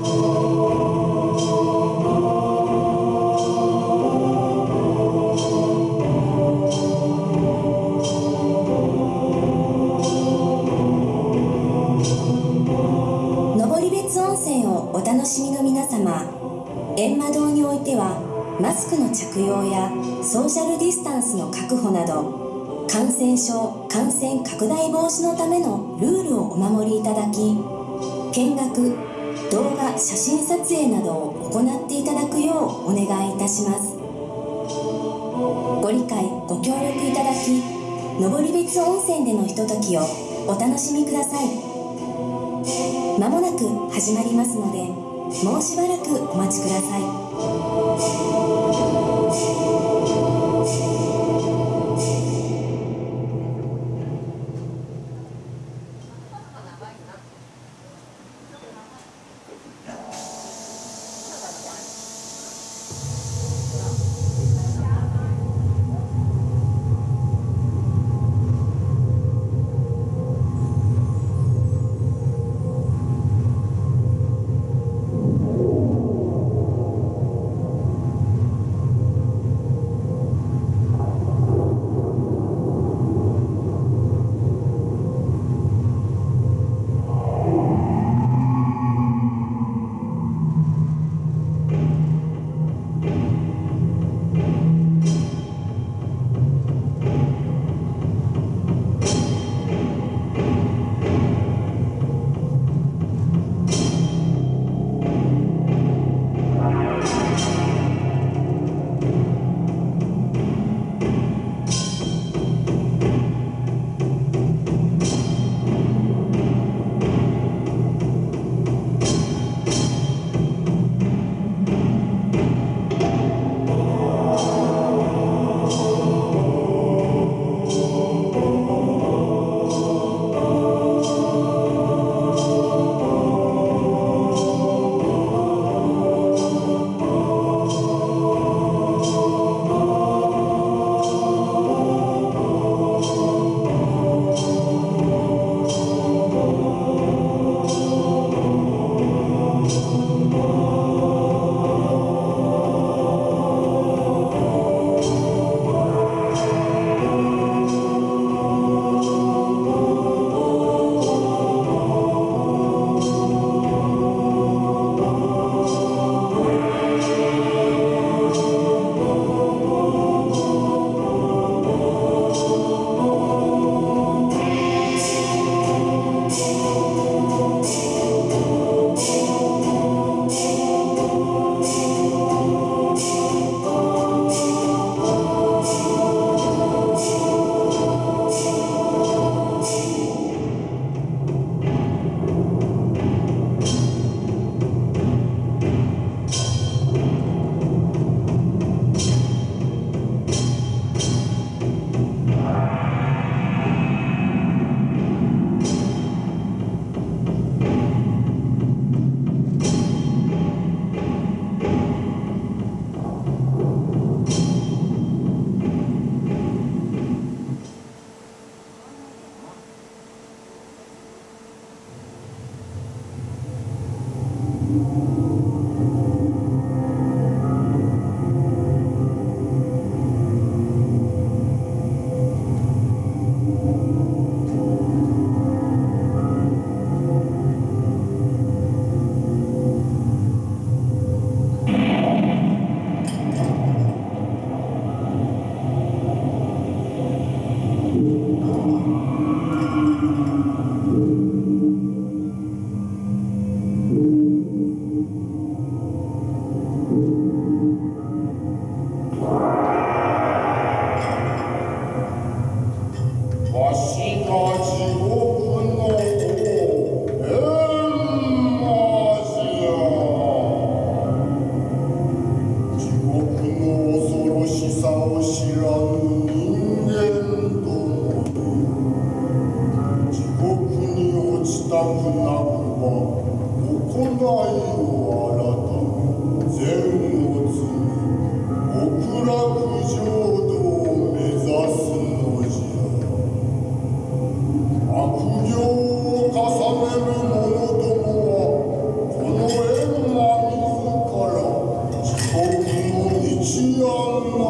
登別温泉をお楽しみの皆様閻魔堂においてはマスクの着用やソーシャルディスタンスの確保など感染症感染拡大防止のためのルールをお守りいただき見学動画写真撮影などを行っていただくようお願いいたします。ご理解ご協力いただき登別温泉でのひとときをお楽しみください。まもなく始まりますのでもうしばらくお待ちください。なくなくば行いを新た善を積み極楽浄土を目指すのじゃ悪行を重ねる者どもはこの閻魔自ら地獄の一案な